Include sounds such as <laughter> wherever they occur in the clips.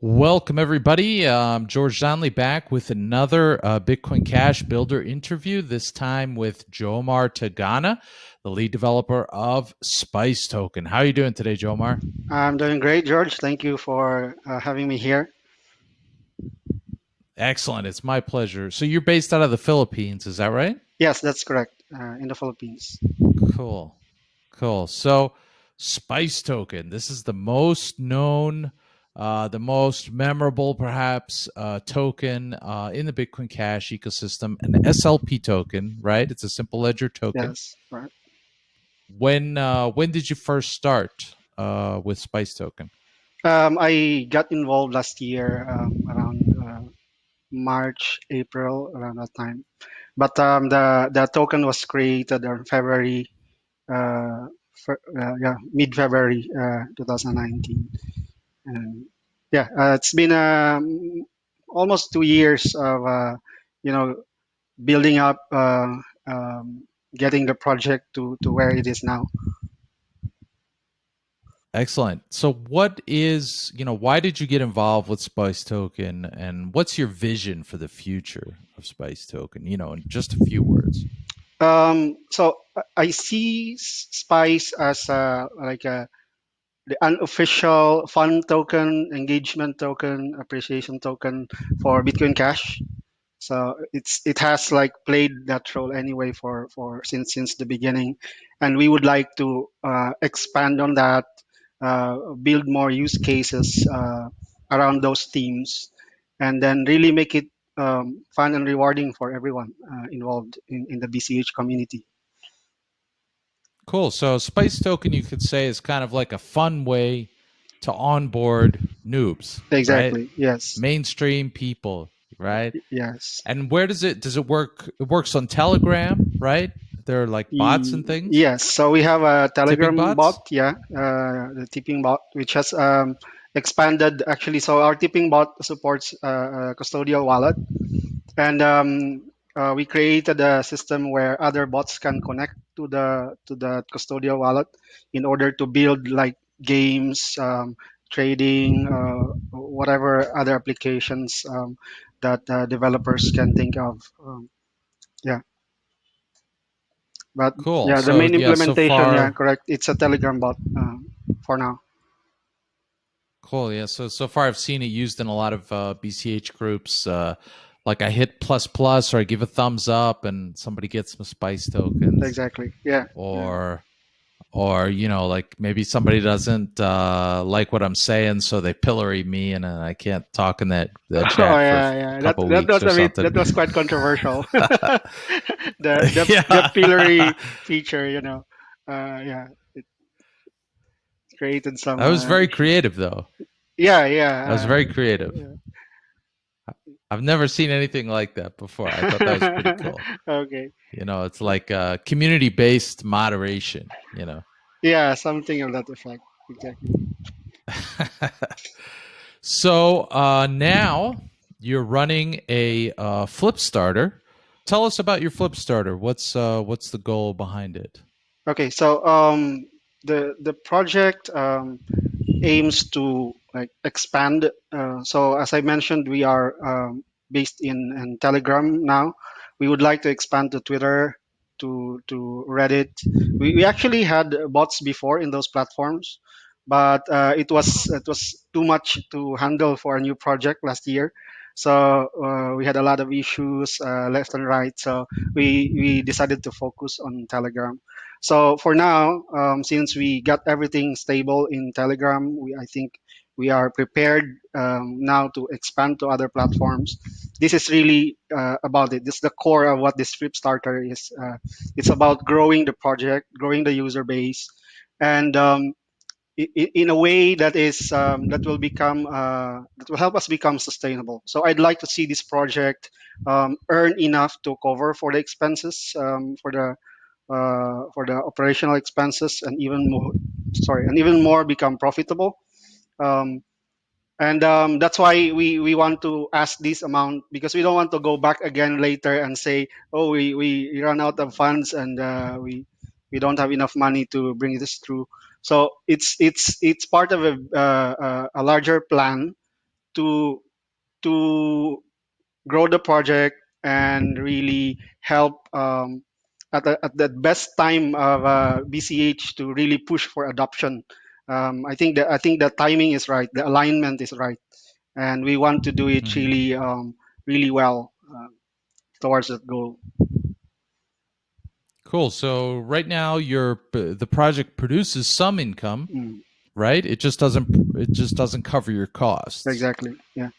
Welcome, everybody. Um, George Donnelly back with another uh, Bitcoin Cash Builder interview, this time with Jomar Tagana, the lead developer of Spice Token. How are you doing today, Jomar? I'm doing great, George. Thank you for uh, having me here. Excellent. It's my pleasure. So you're based out of the Philippines, is that right? Yes, that's correct. Uh, in the Philippines. Cool. Cool. So Spice Token, this is the most known uh, the most memorable, perhaps, uh, token uh, in the Bitcoin Cash ecosystem, an SLP token, right? It's a simple ledger token. Yes, right. When uh, when did you first start uh, with Spice Token? Um, I got involved last year um, around uh, March, April, around that time. But um, the the token was created in February, for, yeah, mid February, 2019. And yeah, uh, it's been um, almost two years of uh, you know building up, uh, um, getting the project to to where it is now. Excellent. So, what is you know why did you get involved with Spice Token, and what's your vision for the future of Spice Token? You know, in just a few words. Um, so I see Spice as a, like a the unofficial fun token, engagement token, appreciation token for Bitcoin Cash. So it's it has like played that role anyway for for since since the beginning, and we would like to uh, expand on that, uh, build more use cases uh, around those themes, and then really make it um, fun and rewarding for everyone uh, involved in, in the BCH community. Cool. So Spice Token, you could say, is kind of like a fun way to onboard noobs. Exactly. Right? Yes. Mainstream people, right? Yes. And where does it does it work? It works on Telegram, right? There are like bots and things. Yes. So we have a Telegram bot, yeah, uh, the tipping bot, which has um, expanded actually. So our tipping bot supports uh, a custodial wallet, and um, uh, we created a system where other bots can connect to the to the custodial wallet in order to build like games, um, trading, uh, whatever other applications um, that uh, developers can think of. Um, yeah. But cool. yeah, the so, main implementation, yeah, so far... yeah, correct. It's a Telegram bot uh, for now. Cool. Yeah. So so far, I've seen it used in a lot of uh, BCH groups. Uh, like I hit plus plus or I give a thumbs up and somebody gets some spice tokens. Exactly. Yeah. Or yeah. or you know, like maybe somebody doesn't uh, like what I'm saying, so they pillory me and I can't talk in that, that <laughs> oh, chat. Oh yeah, yeah. That, that was I mean, that was quite controversial. <laughs> <laughs> the the, yeah. the pillory feature, you know. Uh, yeah. It created some That was uh, very creative though. Yeah, yeah. That was very creative. Yeah. I've never seen anything like that before. I thought that was pretty <laughs> cool. okay. You know, it's like uh, community-based moderation. You know. Yeah, something of that effect. Exactly. <laughs> so uh, now you're running a uh, Flipstarter. Tell us about your Flipstarter. What's uh, what's the goal behind it? Okay, so um, the the project um, aims to expand. Uh, so as I mentioned, we are um, based in, in Telegram now. We would like to expand to Twitter, to to Reddit. We, we actually had bots before in those platforms, but uh, it was it was too much to handle for a new project last year. So uh, we had a lot of issues uh, left and right. So we we decided to focus on Telegram. So for now, um, since we got everything stable in Telegram, we, I think we are prepared um, now to expand to other platforms. This is really uh, about it. This is the core of what this Flipstarter is. Uh, it's about growing the project, growing the user base, and um, in a way that is um, that will become uh, that will help us become sustainable. So I'd like to see this project um, earn enough to cover for the expenses um, for the uh, for the operational expenses and even more sorry and even more become profitable um, and um, that's why we, we want to ask this amount because we don't want to go back again later and say oh we, we run out of funds and uh, we we don't have enough money to bring this through so it's it's it's part of a, uh, a larger plan to to grow the project and really help um, at, the, at the best time of uh, BCH to really push for adoption. Um, I think that I think the timing is right, the alignment is right, and we want to do it Mhm. really um, really well uh, towards that goal. Cool. So right now, your the project produces some income, Mm, right? It just doesn't it just doesn't cover your costs. exactly. Yeah.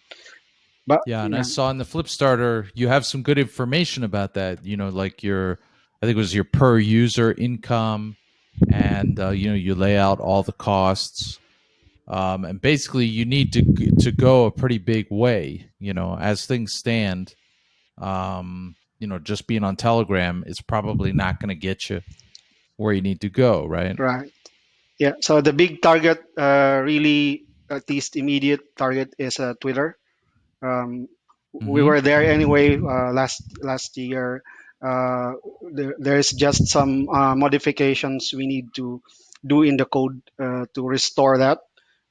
But Yeah, and yeah. I saw in the Flipstarter you have some good information about that. You know, like your I think it was your per user income, and uh, you know you lay out all the costs. Um, and basically, you need to to go a pretty big way. You know, as things stand, um, you know, just being on Telegram is probably not going to get you where you need to go, right? Right. Yeah. So the big target, uh, really, at least immediate target, is uh, Twitter. Um, we Mhm. were there anyway uh, last last year. Uh, there, there's just some uh, modifications we need to do in the code uh, to restore that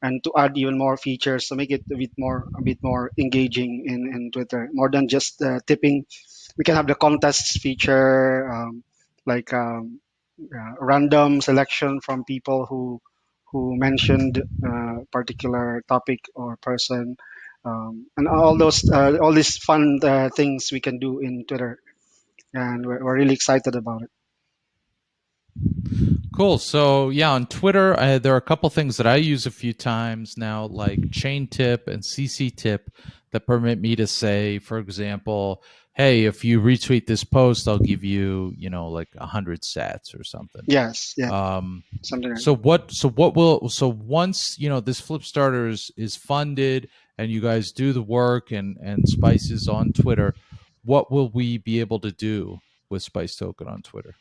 and to add even more features to make it a bit more a bit more engaging in, in Twitter. More than just uh, tipping, we can have the contests feature, um, like um, uh, random selection from people who who mentioned uh, particular topic or person, um, and all those all these fun things we can do in Twitter, and we're, we're really excited about it. Cool. So yeah, on Twitter, I, there are a couple things that I use a few times now, like ChainTip and CCTip, that permit me to say, for example, hey, if you retweet this post, I'll give you, you know, like a hundred sats or something. Yes, yeah, Um, something like so what? So what will? So once you know this Flipstarter is, is funded and you guys do the work and and spices on Twitter, what will we be able to do with Spice Token on Twitter?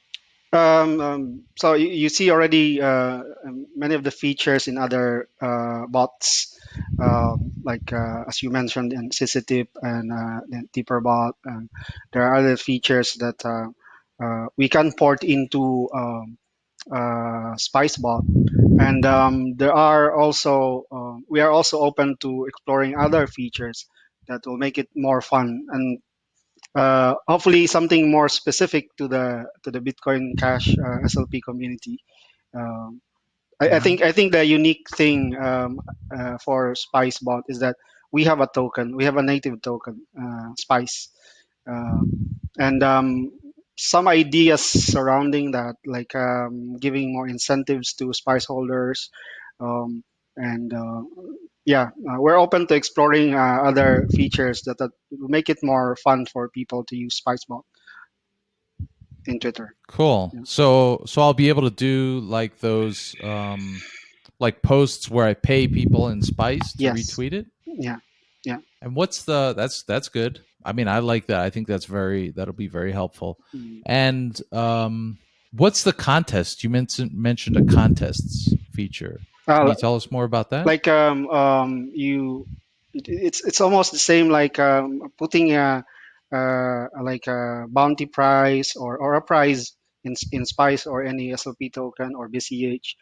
Um, um, so you, you see already uh, um, many of the features in other uh, bots, um, like uh, as you mentioned in CCTip and uh, TipperBot. And there are other features that uh, uh, we can port into um, uh, SpiceBot, and um, there are also we are also open to exploring other features that will make it more fun and uh, hopefully something more specific to the to the Bitcoin Cash uh, SLP community. Um, I, I think I think the unique thing um, uh, for SpiceBot is that we have a token, we have a native token, uh, Spice, uh, and um, some ideas surrounding that, like um, giving more incentives to Spice holders, um, and uh, yeah, uh, we're open to exploring uh, other features that, that make it more fun for people to use SpiceBot in Twitter. Cool. Yeah. So so I'll be able to do like those um like posts where I pay people in Spice to Yes. retweet it. Yeah. Yeah, And what's the that's that's good. I mean, I like that. I think that's very that'll be very helpful. Mm. And um what's the contest? You mentioned mentioned a contests feature. Can Uh, you tell us more about that? like um, um, you, it's it's almost the same like um, putting a, uh, like a bounty prize or, or a prize in in Spice or any SLP token or BCH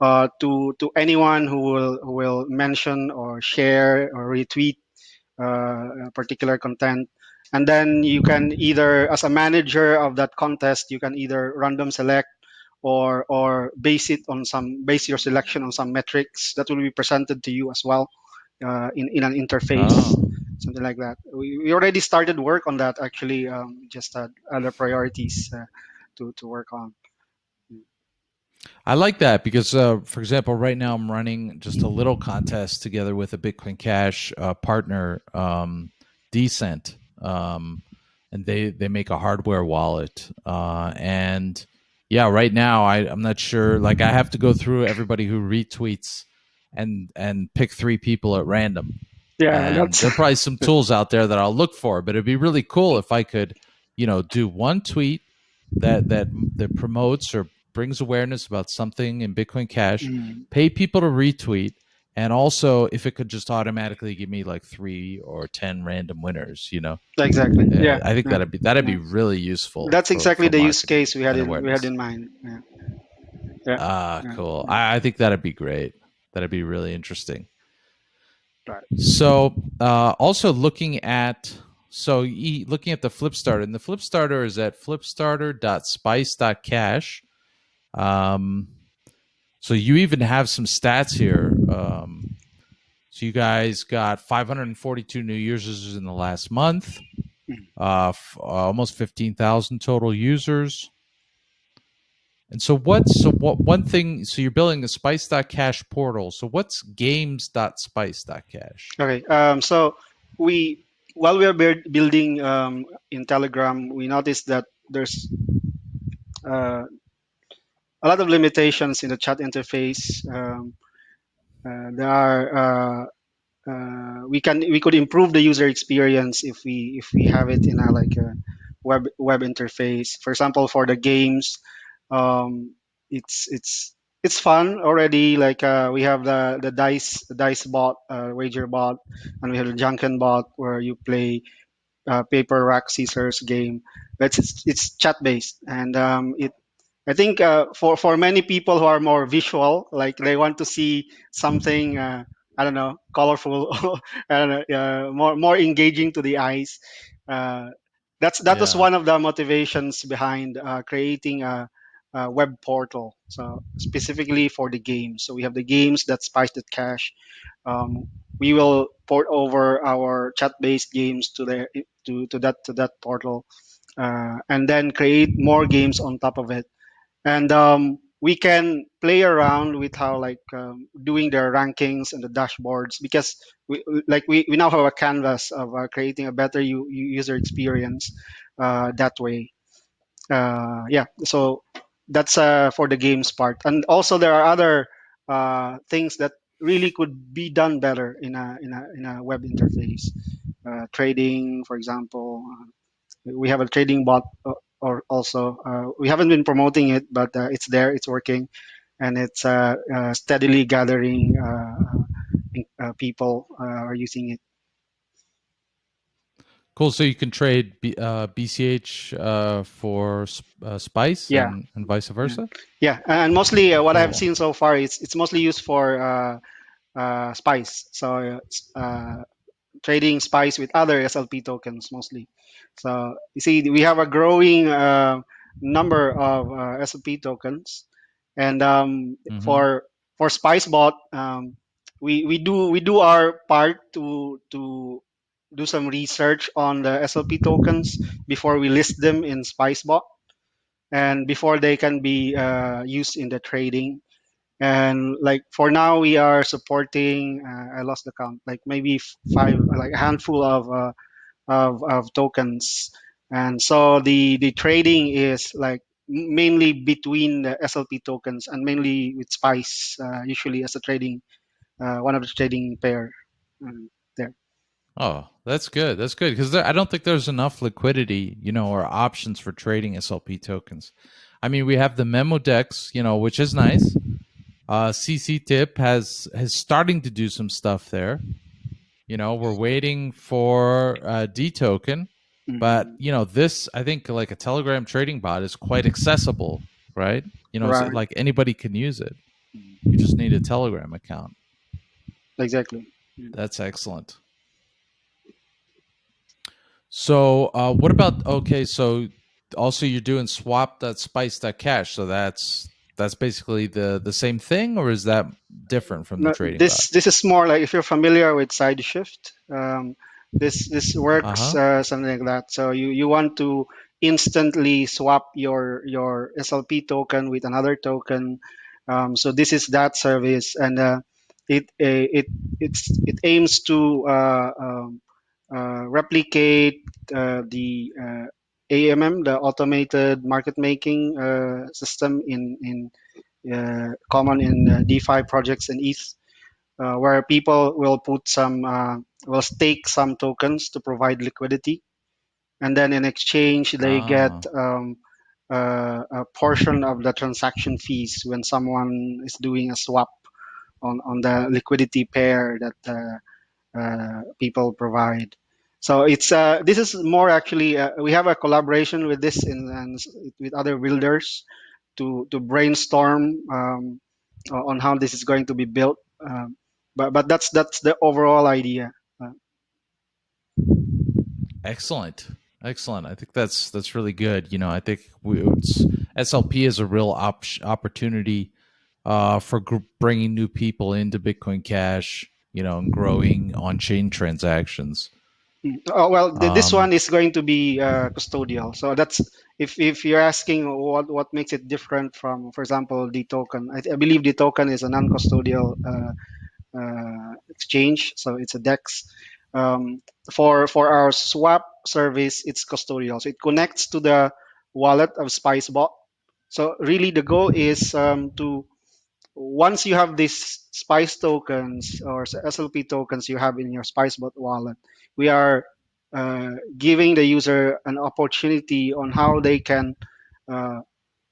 uh, to to anyone who will who will mention or share or retweet uh, particular content. And then you can either, as a manager of that contest, you can either random select or or base it on some base your selection on some metrics that will be presented to you as well uh, in in an interface, Oh. something like that. We, we already started work on that actually. Um, just had other priorities uh, to to work on. I like that because, uh, for example, right now I'm running just a little contest together with a Bitcoin Cash uh, partner, um, Decent, um, and they they make a hardware wallet. Uh, and yeah, right now I I'm not sure. Like I have to go through everybody who retweets and and pick three people at random. Yeah, And that's there are probably some tools out there that I'll look for, but it'd be really cool if I could, you know, do one tweet that that that promotes or brings awareness about something in Bitcoin Cash, Mm, pay people to retweet, and also if it could just automatically give me like three or ten random winners, you know, exactly. Uh, Yeah, I think yeah. that'd be that'd yeah. be really useful. That's for- exactly for the use case we had in, we had in mind. Yeah. Yeah. Ah, Yeah. cool. I, I think that'd be great. That'd be really interesting. Right. So uh, also looking at so looking at the Flipstarter, and the Flipstarter is at flipstarter.spice.cash. Um, so you even have some stats here. Um, so you guys got 542 new users in the last month, Hmm. uh, f- almost 15,000 total users. And so what's so what one thing so you're building a spice.cash portal. So what's games.spice.cash? Okay. Um, so we while we are build- building um, in Telegram, we noticed that there's uh, a lot of limitations in the chat interface. Um, uh, there are uh, uh, we can we could improve the user experience if we if we have it in a like a web web interface. For example, for the games, um, it's it's it's fun already. Like uh, we have the the dice dice bot, uh, wager bot, and we have the Junken bot where you play uh, paper rock scissors game. But it's it's chat based, and um, it I think uh, for for many people who are more visual, like they want to see something. Uh, I don't know, colorful, <laughs> I don't know, uh, more more engaging to the eyes. Uh, that's that was one of the motivations behind uh, creating a, a web portal. So specifically for the games. So we have the games.spice.cash. Um, we will port over our chat-based games to the to, to that to that portal, uh, and then create more games on top of it and um, we can play around with how like um, doing the rankings and the dashboards because we like we, we now have a canvas of uh, creating a better user experience uh, that way. Uh, yeah so that's uh, for the games part. And also there are other uh, things that really could be done better in a in a, in a web interface. Uh, trading for example we have a trading bot or also uh, we haven't been promoting it but uh, it's there it's working and it's uh, uh, steadily gathering uh, uh, people uh, are using it. Cool. So you can trade B, uh, BCH uh, for uh, Spice yeah. and, and vice versa. yeah. And mostly uh, what i've seen so far is it's mostly used for uh, uh, spice. So uh, trading spice with other slp tokens mostly. So you see we have a growing uh, number of uh, slp tokens. And um, hmm for for spicebot um, we we do we do our part to to do some research on the slp tokens before we list them in spicebot and before they can be uh, used in the trading and like for now we are supporting uh, i lost the count like maybe five like a handful of uh, of, of tokens and so the the trading is like mainly between the slp tokens and mainly with spice uh, usually as a trading uh, one of the trading pair um, there Oh, that's good. That's good because I don't think there's enough liquidity, you know, or options for trading SLP tokens. I mean, we have the Memo DEX, you know, which is nice. Uh, CCTip has has starting to do some stuff there. You know, we're waiting for uh, D token, but Mhm. you know, this I think like a Telegram trading bot is quite accessible, right? You know, right like anybody can use it. You just need a Telegram account. exactly That's excellent. So, uh, what about okay? So, also you're doing swap.spice.cash. So that's that's basically the the same thing, or is that different from the No, trading bot? this this is more like if you're familiar with SideShift um, this this Uh works huh. uh, something like that so you you want to instantly swap your your slp token with another token um, so this is that service and uh, it uh, it it's it aims to uh, um, uh, replicate uh, the uh, AMM, the automated market making uh, system in in uh, common in uh, DeFi projects and ETH, uh, where people will put some, uh, will stake some tokens to provide liquidity, and then in exchange they get Ah. um, uh, a portion of the transaction fees when someone is doing a swap on on the liquidity pair that uh, uh, people provide. So it's uh, this is more actually uh, we have a collaboration with this in, and with other builders to to brainstorm um, on how this is going to be built. Um, but but that's that's the overall idea. Uh, Excellent. Excellent. I think that's that's really good. You know, I think we, SLP is a real op- opportunity uh, for bringing new people into Bitcoin Cash. You know, and growing on-chain transactions. Oh, well, th- this Um, one is going to be uh, custodial. So that's if if you're asking what what makes it different from, for example, the token. I, I believe the token is a non-custodial uh, uh, exchange, so it's a DEX. Um, for for our swap service, it's custodial, so it connects to the wallet of SpiceBot. So really, the goal is um, to once you have these Spice tokens or SLP tokens you have in your SpiceBot wallet, we are uh, giving the user an opportunity on how they can uh,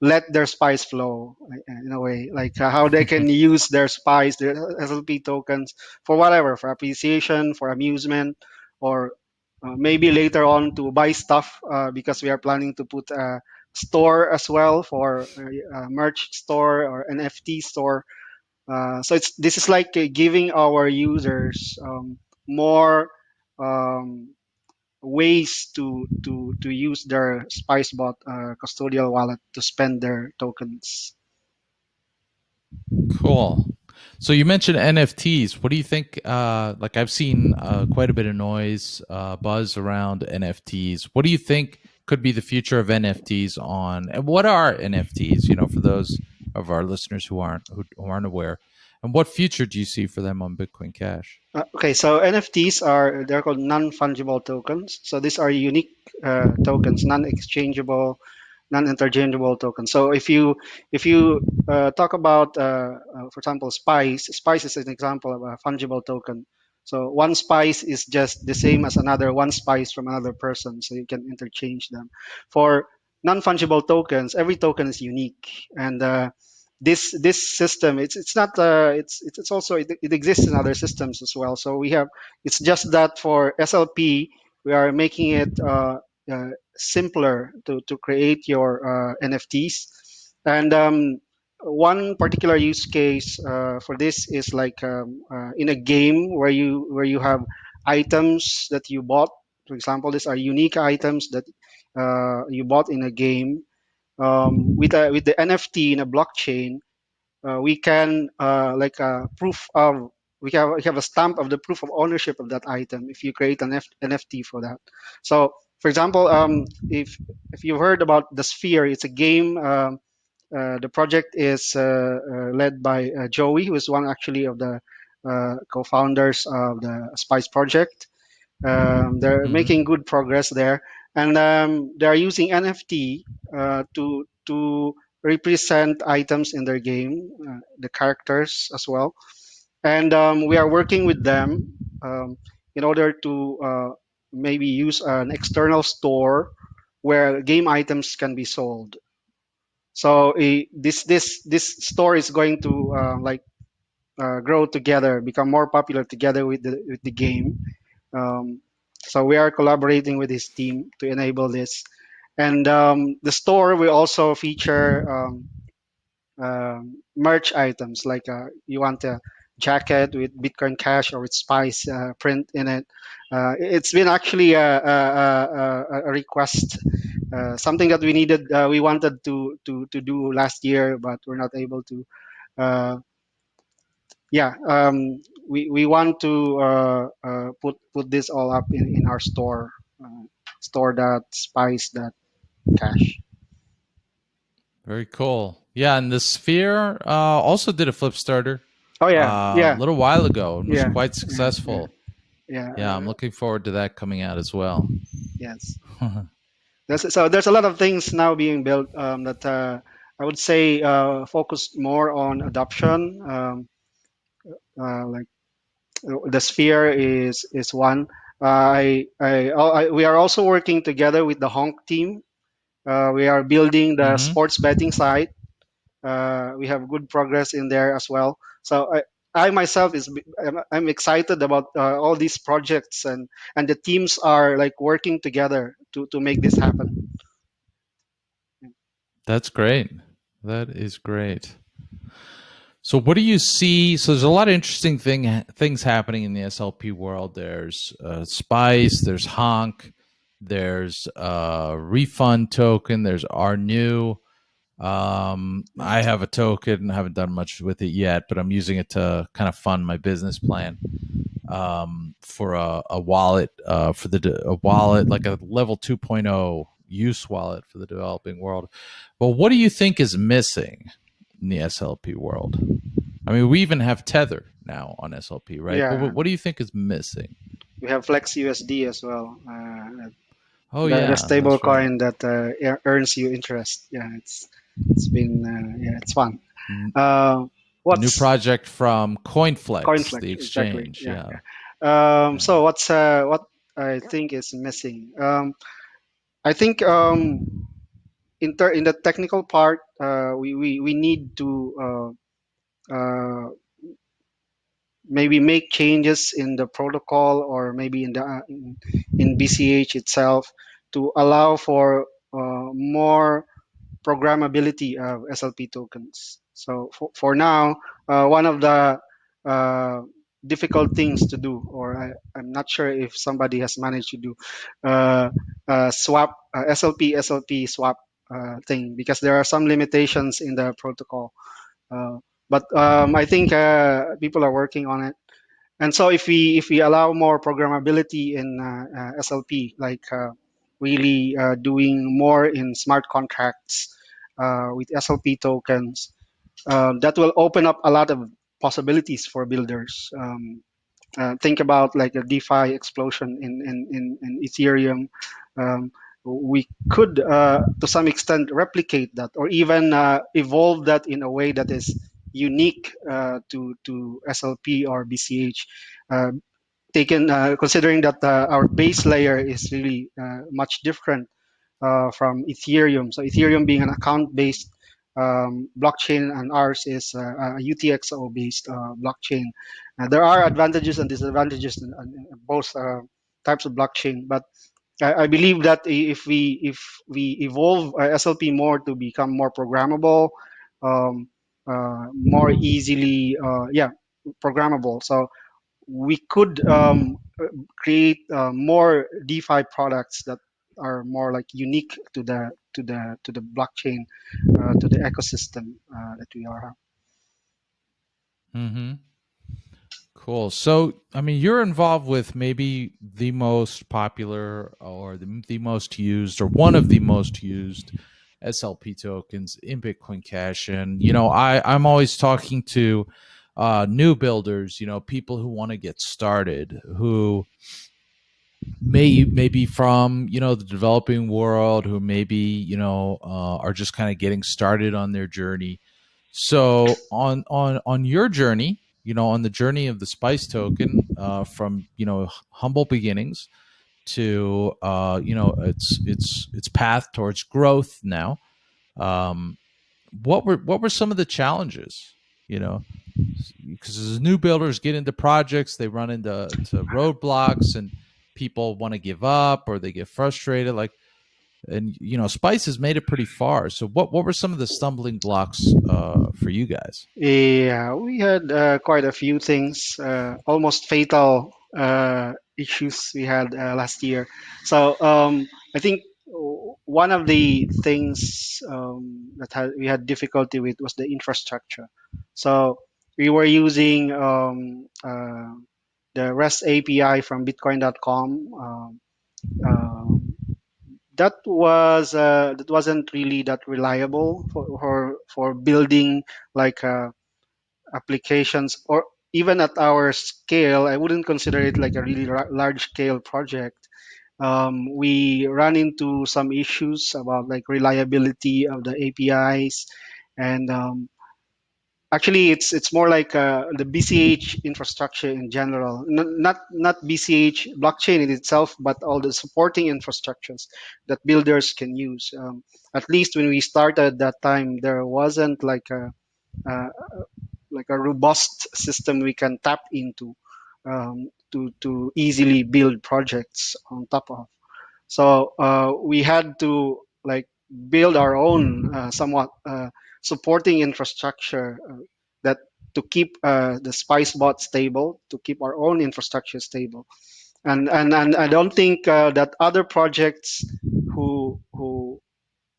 let their spice flow uh, in a way, like uh, how they can <laughs> use their spice, their SLP tokens for whatever, for appreciation, for amusement, or uh, maybe later on to buy stuff uh, because we are planning to put a store as well for a merch store or NFT store. Uh, so it's this is like uh, giving our users um, more um, ways to to to use their SpiceBot uh, custodial wallet to spend their tokens. Cool. So you mentioned NFTs. What do you think? Uh, like I've seen uh, quite a bit of noise, uh, buzz around NFTs. What do you think could be the future of NFTs on? And what are NFTs? You know, for those of our listeners who aren't who, who aren't aware, and what future do you see for them on Bitcoin Cash? Uh, okay, so NFTs are they're called non-fungible tokens. So these are unique uh, tokens, non-exchangeable, non-interchangeable tokens. So if you if you uh, talk about, uh, uh, for example, Spice, Spice is an example of a fungible token. So one Spice is just the same as another one Spice from another person, so you can interchange them. For non-fungible tokens, every token is unique, and uh, this this system it's it's not uh, it's it's also it, it exists in other systems as well. So we have it's just that for SLP we are making it uh, uh, simpler to, to create your uh, NFTs. And um, one particular use case uh, for this is like um, uh, in a game where you where you have items that you bought. For example, these are unique items that uh, you bought in a game. Um, with a, with the NFT in a blockchain, uh, we can uh, like a proof of we have we have a stamp of the proof of ownership of that item if you create an F- NFT for that. So, for example, um, if if you've heard about the Sphere, it's a game. Uh, the project is uh, uh, led by uh, Joey, who is one actually of the uh, co-founders of the Spice project. Um, they're hmm making good progress there, and um, they are using NFT uh, to to represent items in their game, uh, the characters as well. And um, we are working with them um, in order to uh, maybe use an external store where game items can be sold. So eh, this this this store is going to uh, like uh, grow together, become more popular together with the with the game. Um, so we are collaborating with his team to enable this. And um, the store will also feature um, um, merch items like uh, you want a jacket with Bitcoin Cash or with Spice uh, print in it. Uh, it's been actually a, a, a, a request, uh, something that we needed, uh, we wanted to, to, to do last year, but we're not able to. Uh, yeah, um, we, we want to uh, uh, put put this all up in, in our store, uh, store that spice that cash. Very cool. Yeah, and the Sphere uh, also did a Flipstarter Oh yeah, uh, a little while ago and was yeah, quite yeah, yeah, successful. yeah. Yeah, I'm looking forward to that coming out as well. yes. <laughs> There's, so there's a lot of things now being built um, that uh, I would say uh, focus more on adoption. Um, uh, like the sphere is is one. Uh, I, I, I we are also working together with the Honk team. Uh, we are building the hmm sports betting site. Uh, we have good progress in there as well. So I, I myself is I'm, I'm excited about uh, all these projects and and the teams are like working together to to make this happen. That's great. That is great. So what do you see? So there's a lot of interesting thing things happening in the SLP world. There's uh, Spice, there's Honk, there's uh, Refund token, there's RNU. Um, I have a token, I haven't done much with it yet, but I'm using it to kind of fund my business plan um, for a, a wallet uh, for the a wallet like a level 2.0 use wallet for the developing world. But what do you think is missing in the SLP world? I mean, we even have Tether now on SLP, right? Yeah. But what, what do you think is missing? We have Flex USD as well. Uh, Oh the, yeah, the stable right. coin that uh, earns you interest. Yeah, it's it's been uh, yeah, it's fun. N- Uh, New project from CoinFlex, CoinFlex? the Exactly. exchange. Yeah. Yeah. yeah. Um, so what's uh, what I think is missing? Um, I think um, in in the technical part, uh, we, we we need to uh, uh, maybe make changes in the protocol or maybe in the uh, in, in BCH itself to allow for uh, more programmability of SLP tokens. So for, for now, uh, one of the uh, difficult things to do, or I, I'm not sure if somebody has managed to do, uh, uh, swap uh, SLP SLP swap uh, thing because there are some limitations in the protocol. But um, I think people are working on it. And so if we if we allow more programmability in SLP, like really doing more in smart contracts with SLP tokens, um, that will open up a lot of possibilities for builders. Um, uh, think about like a DeFi explosion in in in, in Ethereum. Um, we could, uh, to some extent, replicate that, or even uh, evolve that in a way that is unique uh, to to SLP or BCH. Uh, taken uh, considering that uh, our base layer is really uh, much different uh, from Ethereum. So Ethereum being an account-based um, blockchain, and ours is uh, a UTXO-based uh, blockchain. Uh, there are advantages and disadvantages in, in both uh, types of blockchain, but I, I believe that if we if we evolve uh, SLP more to become more programmable, um, uh, more easily, uh, yeah, programmable. So we could um, create uh, more DeFi products that are more like unique to the to the to the blockchain, uh, to the ecosystem uh, that we are. Mm-hmm. Cool. So, I mean, you're involved with maybe the most popular or the, the most used or one of the most used SLP tokens in Bitcoin Cash. And, you know, I, I'm always talking to uh, new builders, you know, people who want to get started, who may maybe from you know the developing world, who maybe you know uh, are just kind of getting started on their journey. So on on on your journey, you know, on the journey of the Spice token, uh, from you know humble beginnings to uh, you know its its its path towards growth now. Um, what were what were some of the challenges? You know, because as new builders get into projects, they run into to roadblocks and people want to give up or they get frustrated. Like, and you know, Spice has made it pretty far. So, what what were some of the stumbling blocks uh, for you guys? Yeah, we had uh, quite a few things, uh, almost fatal uh, issues we had uh, last year. So um, I think one of the things um, that had, we had difficulty with was the infrastructure. So we were using um, uh, the REST API from Bitcoin.com. Um, um, that was uh, that wasn't really that reliable for for, for building like uh, applications or even at our scale. I wouldn't consider it like a really large scale project. Um, we run into some issues about like reliability of the APIs and um, Actually, it's it's more like uh, the BCH infrastructure in general, N- not not BCH blockchain in itself, but all the supporting infrastructures that builders can use. Um, at least when we started that time, there wasn't like a, like a robust system we can tap into um, to to easily build projects on top of. So uh, we had to like build our own uh, somewhat uh, supporting infrastructure uh, that to keep uh, the SpiceBot stable, to keep our own infrastructure stable. And and, and I don't think uh, that other projects who who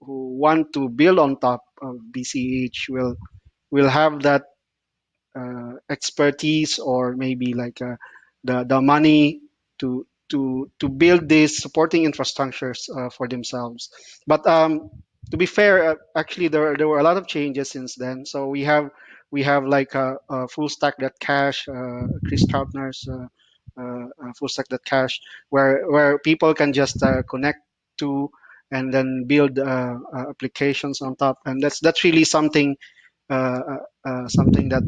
who want to build on top of BCH will will have that uh, expertise or maybe like uh, the the money to to to build these supporting infrastructures uh, for themselves. But um, to be fair, uh, actually there there were a lot of changes since then. So we have we have like a, a FullStack.cash, uh, Chris Troutner's uh, uh, FullStack.cash, where where people can just connect to and then build applications on top, and that's that's really something something that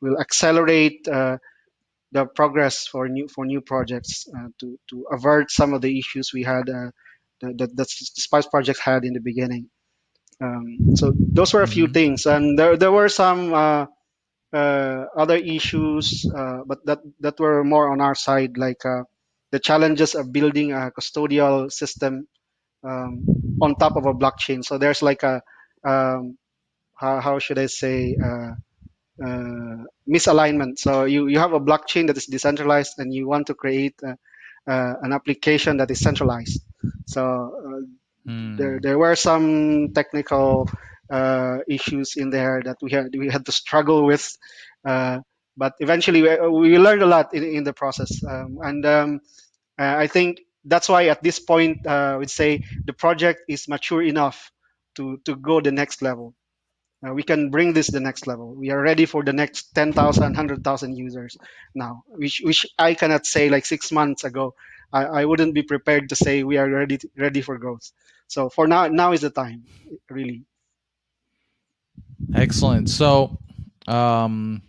will accelerate the progress for new for new projects uh, to to avert some of the issues we had uh, that, that the Spice project had in the beginning. Um, so those were a few mm-hmm. things, and there there were some uh, uh other issues, uh, but that that were more on our side, like uh, the challenges of building a custodial system um, on top of a blockchain. So there's like a um, how, how should I say uh, misalignment. So you, you have a blockchain that is decentralized and you want to create uh, uh, an application that is centralized. So mm. there, there were some technical issues in there that we had we had to struggle with, but eventually we, we, learned a lot in, in the process. Um, and um, I think that's why at this point uh, we'd say the project is mature enough to to go the next level uh, we can bring this to the next level. We are ready for the next 10,000, 100,000 users now, which, which I cannot say like six months ago. I, I wouldn't be prepared to say we are ready, to, ready for growth. So for now, now is the time, really. Excellent. So, um,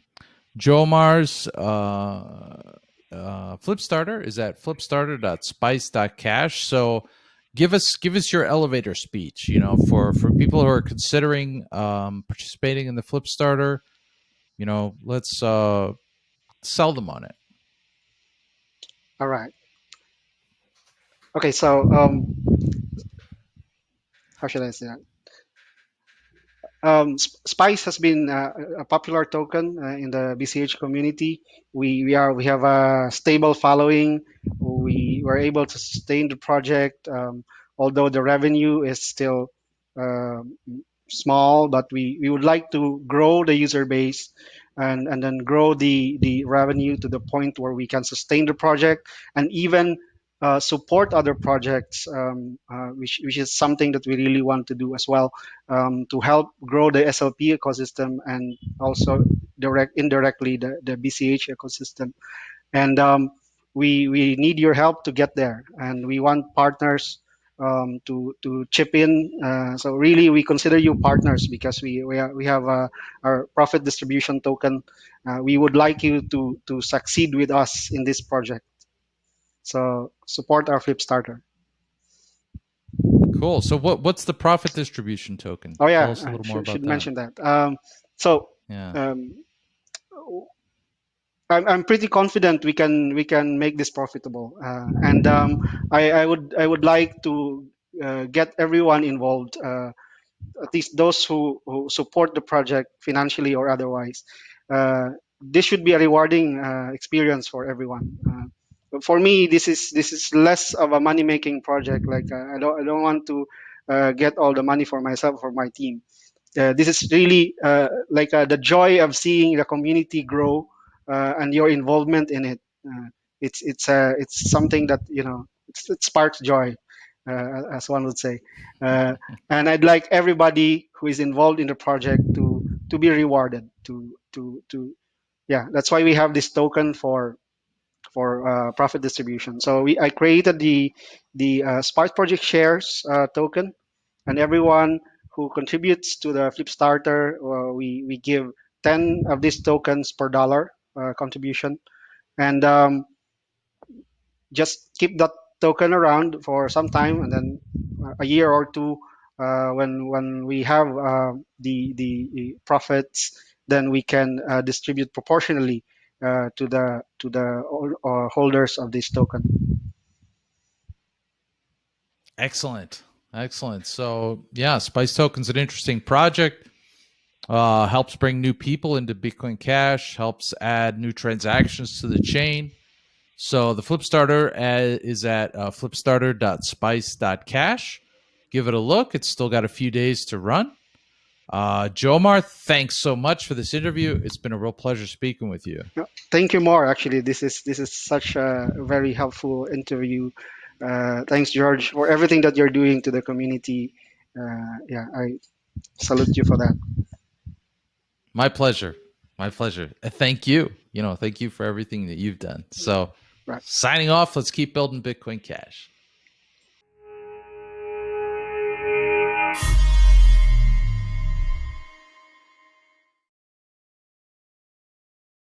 Jomar's uh, uh, Flipstarter is at flipstarter.spice.cash. So, give us give us your elevator speech you know for for people who are considering um, participating in the Flipstarter, you know let's uh sell them on it all right okay so um how should i say that um, Spice has been uh, a popular token uh, in the BCH community. We, we are we have a stable following. We were able to sustain the project, um, although the revenue is still uh, small. But we, we would like to grow the user base and, and then grow the, the revenue to the point where we can sustain the project and even uh, support other projects, um, uh, which, which is something that we really want to do as well um, to help grow the SLP ecosystem and also direct indirectly the, the BCH ecosystem. And um, we, we need your help to get there. And we want partners um, to to chip in. Uh, so really, we consider you partners because we we, are, we have uh, our profit distribution token. Uh, we would like you to to succeed with us in this project. So support our Flipstarter. Cool. So what what's the profit distribution token? Oh yeah, Tell us a little more should, should that. mention that. Um, so yeah. Um, I'm, I'm pretty confident we can we can make this profitable, uh, and um, I, I would I would like to uh, get everyone involved, uh, at least those who, who support the project financially or otherwise. Uh, this should be a rewarding uh, experience for everyone. Uh, for me, this is this is less of a money making project. Like uh, I don't I don't want to uh, get all the money for myself for my team. Uh, this is really uh, like uh, the joy of seeing the community grow uh, and your involvement in it. it's it's it's something that you know it sparks joy, as one would say. and I'd like everybody who is involved in the project to to be rewarded. To to to yeah, that's why we have this token for for uh, profit distribution. So we, I created the the uh, Spice Project Shares uh, token, and everyone who contributes to the Flipstarter, uh, we we give 10 of these tokens per dollar uh, contribution, and um, just keep that token around for some time, and then a year or two, uh, when when we have the the profits, then we can distribute proportionally uh, to the to the uh, holders of this token. Excellent, excellent. So yeah, Spice Token's an interesting project. uh, helps bring new people into Bitcoin Cash, helps add new transactions to the chain. So the Flipstarter uh, is at uh, flipstarter.spice.cash. Give it a look. It's still got a few days to run. Uh, Jomar, thanks so much for this interview. It's been a real pleasure speaking with you. Thank you more. Actually, this is this is such a very helpful interview. Uh, thanks, George, for everything that you're doing to the community. Uh, yeah, I salute you for that. My pleasure. My pleasure. Uh, thank you. You know, thank you for everything that you've done. So, Right. signing off. Let's keep building Bitcoin Cash.